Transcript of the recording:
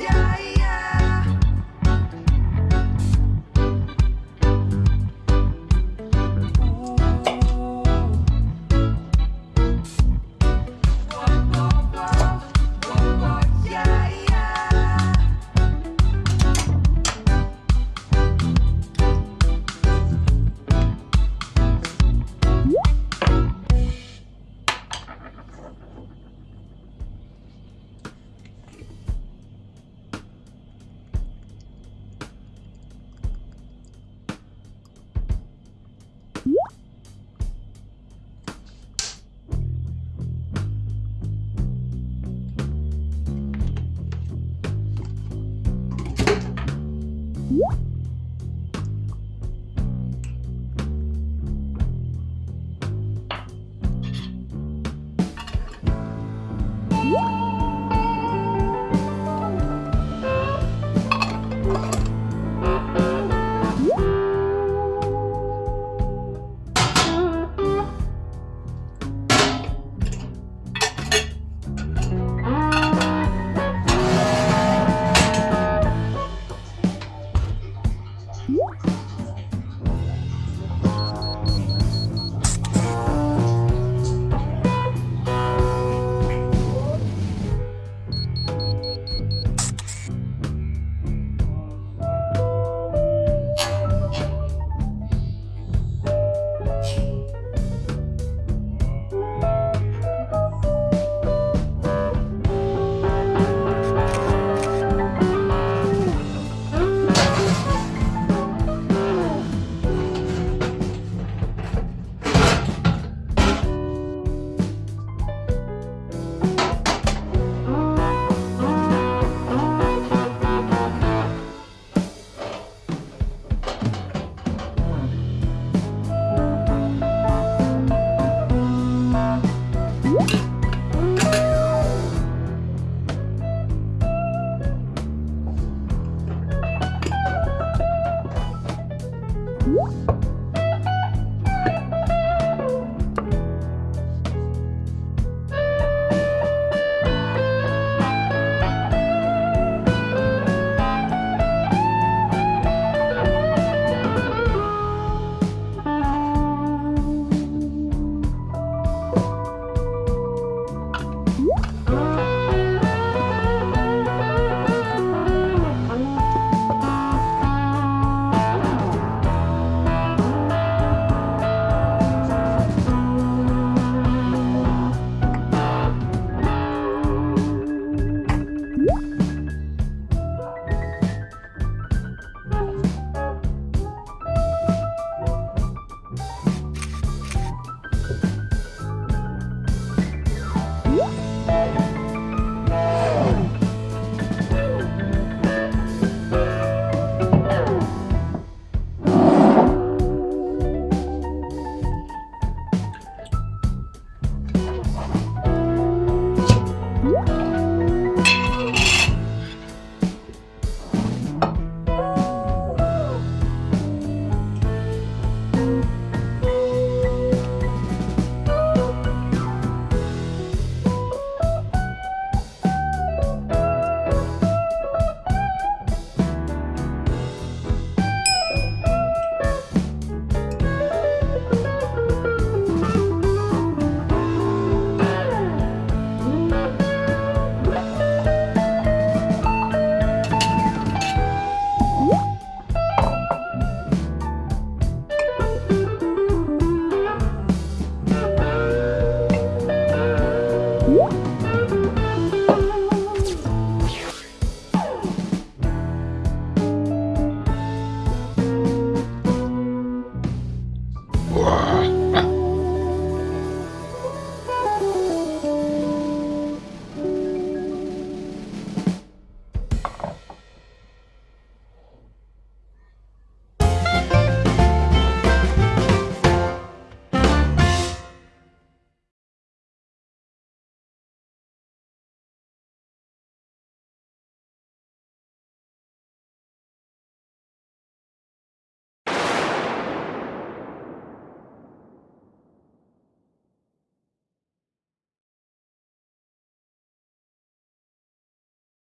yeah, Woo!